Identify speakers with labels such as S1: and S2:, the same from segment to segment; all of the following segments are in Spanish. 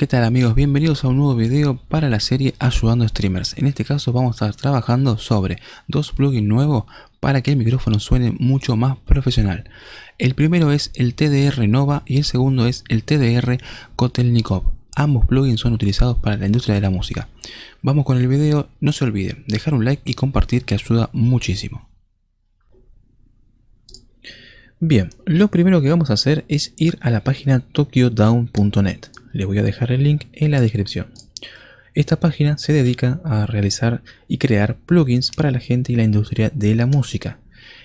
S1: ¿Qué tal amigos? Bienvenidos a un nuevo video para la serie Ayudando Streamers. En este caso vamos a estar trabajando sobre dos plugins nuevos para que el micrófono suene mucho más profesional. El primero es el TDR Nova y el segundo es el TDR Kotelnikov. Ambos plugins son utilizados para la industria de la música. Vamos con el video, no se olviden dejar un like y compartir que ayuda muchísimo. Bien, lo primero que vamos a hacer es ir a la página tokyodown.net. Les voy a dejar el link en la descripción. Esta página se dedica a realizar y crear plugins para la gente y la industria de la música.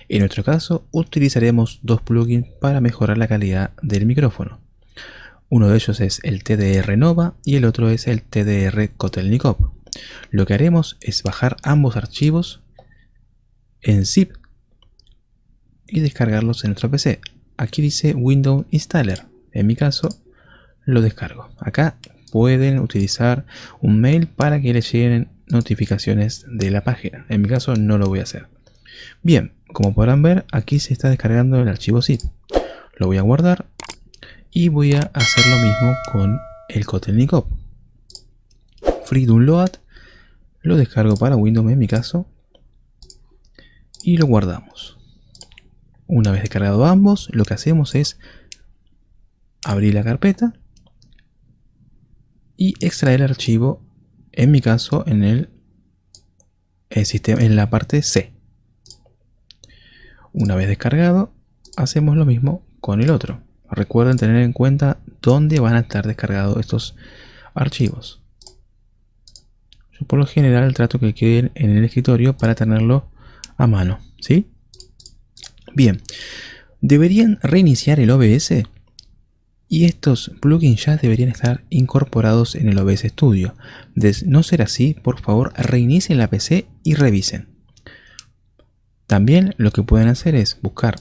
S1: En nuestro caso, utilizaremos dos plugins para mejorar la calidad del micrófono. Uno de ellos es el TDR Nova y el otro es el TDR Kotelnikov. Lo que haremos es bajar ambos archivos en zip y descargarlos en nuestro PC. Aquí dice Windows Installer. En mi caso, lo descargo. Acá pueden utilizar un mail para que les lleguen notificaciones de la página. En mi caso no lo voy a hacer. Bien, como podrán ver, aquí se está descargando el archivo zip. Lo voy a guardar y voy a hacer lo mismo con el Kotelnikov. Free Download, lo descargo para Windows en mi caso y lo guardamos. Una vez descargado ambos, lo que hacemos es abrir la carpeta y extraer el archivo, en mi caso, en el, sistema, en la parte C. Una vez descargado, hacemos lo mismo con el otro. Recuerden tener en cuenta dónde van a estar descargados estos archivos. Yo por lo general trato que queden en el escritorio para tenerlo a mano, ¿sí? Bien, deberían reiniciar el OBS y estos plugins ya deberían estar incorporados en el OBS Studio. De no ser así, por favor reinicien la PC y revisen. También lo que pueden hacer es buscar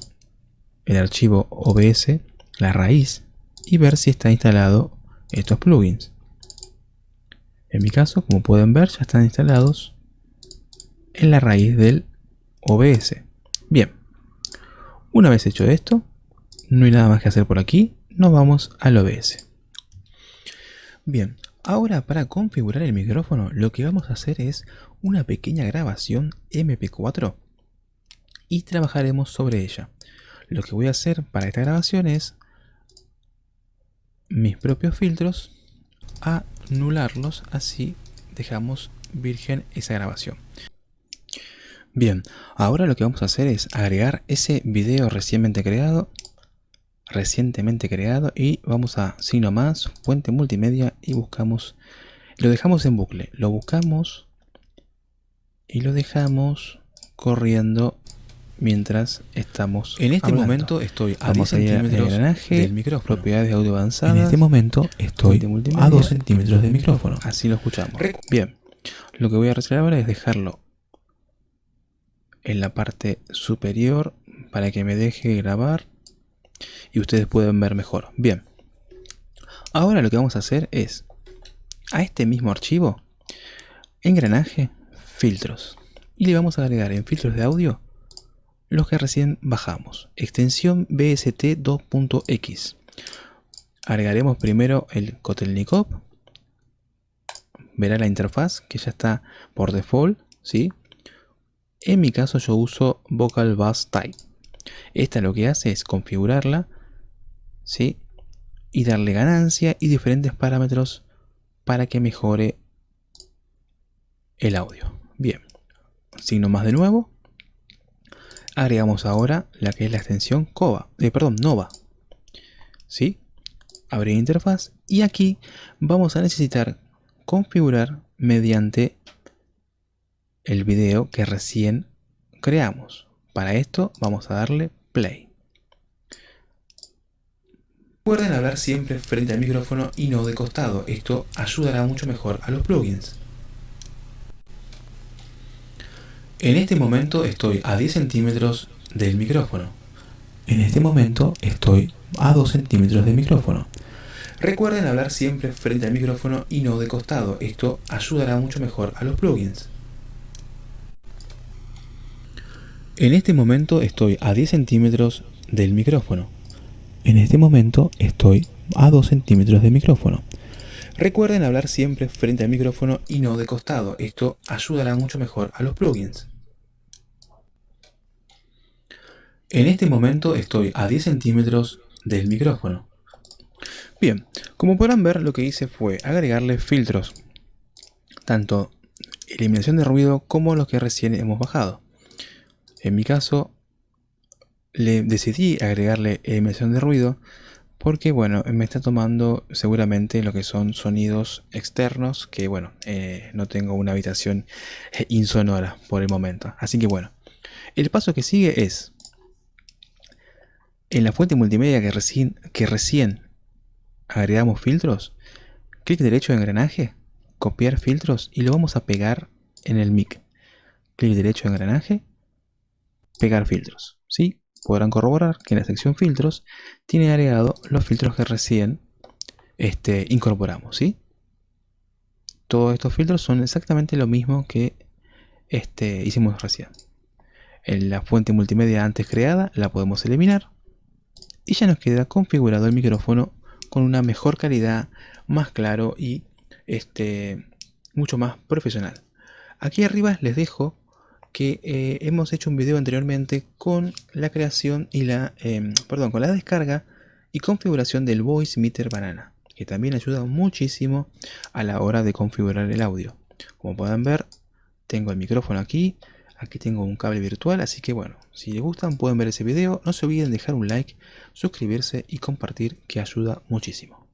S1: el archivo OBS, la raíz, y ver si está instalado estos plugins. En mi caso, como pueden ver, ya están instalados en la raíz del OBS. Bien. Una vez hecho esto, no hay nada más que hacer por aquí, nos vamos al OBS. Bien, ahora para configurar el micrófono lo que vamos a hacer es una pequeña grabación MP4 y trabajaremos sobre ella. Lo que voy a hacer para esta grabación es mis propios filtros, anularlos, así dejamos virgen esa grabación. Bien, ahora lo que vamos a hacer es agregar ese video recientemente creado recientemente creado y vamos a signo más, fuente multimedia y buscamos, lo dejamos en bucle, lo buscamos y lo dejamos corriendo mientras estamos
S2: En este momento estoy a 10 centímetros
S1: del micrófono.
S2: Propiedades de audio avanzadas.
S1: En este momento estoy a 2 centímetros del micrófono.
S2: Así lo escuchamos.
S1: Bien, lo que voy a hacer ahora es dejarlo en la parte superior para que me deje grabar y ustedes pueden ver mejor. Bien, ahora lo que vamos a hacer es a este mismo archivo, engranaje, filtros y le vamos a agregar en filtros de audio los que recién bajamos, extensión BST 2.x. Agregaremos primero el Kotelnikov, verá la interfaz que ya está por default, ¿sí? En mi caso yo uso Vocal Bass Type. Esta lo que hace es configurarla ¿sí? y darle ganancia y diferentes parámetros para que mejore el audio. Bien, signo más de nuevo. Agregamos ahora la que es la extensión eh, perdón, Nova. ¿Sí? Abrir interfaz y aquí vamos a necesitar configurar mediante el video que recién creamos. Para esto vamos a darle play. Recuerden hablar siempre frente al micrófono y no de costado, esto ayudará mucho mejor a los plugins. En este momento estoy a 10 centímetros del micrófono. En este momento estoy a 2 centímetros del micrófono. Recuerden hablar siempre frente al micrófono y no de costado, esto ayudará mucho mejor a los plugins. En este momento estoy a 10 centímetros del micrófono. En este momento estoy a 2 centímetros del micrófono. Recuerden hablar siempre frente al micrófono y no de costado. Esto ayudará mucho mejor a los plugins. En este momento estoy a 10 centímetros del micrófono. Bien, como podrán ver lo que hice fue agregarle filtros. Tanto eliminación de ruido como los que recién hemos bajado. En mi caso le decidí agregarle eliminación de ruido porque bueno, me está tomando seguramente lo que son sonidos externos que bueno, eh, no tengo una habitación eh, insonora por el momento. Así que bueno, el paso que sigue es en la fuente multimedia que recién, agregamos filtros, clic derecho en engranaje, copiar filtros y lo vamos a pegar en el mic. Clic derecho en engranaje, pegar filtros. ¿sí? podrán corroborar que en la sección filtros tiene agregado los filtros que recién este, incorporamos. ¿sí? Todos estos filtros son exactamente lo mismo que este, hicimos recién. En la fuente multimedia antes creada la podemos eliminar y ya nos queda configurado el micrófono con una mejor calidad, más claro y este, mucho más profesional. Aquí arriba les dejo que eh, hemos hecho un video anteriormente con la creación y la, em, perdón, con la descarga y configuración del Voice Meter Banana, que también ayuda muchísimo a la hora de configurar el audio. Como pueden ver, tengo el micrófono aquí, aquí tengo un cable virtual, así que bueno, si les gustan pueden ver ese video, no se olviden dejar un like, suscribirse y compartir que ayuda muchísimo.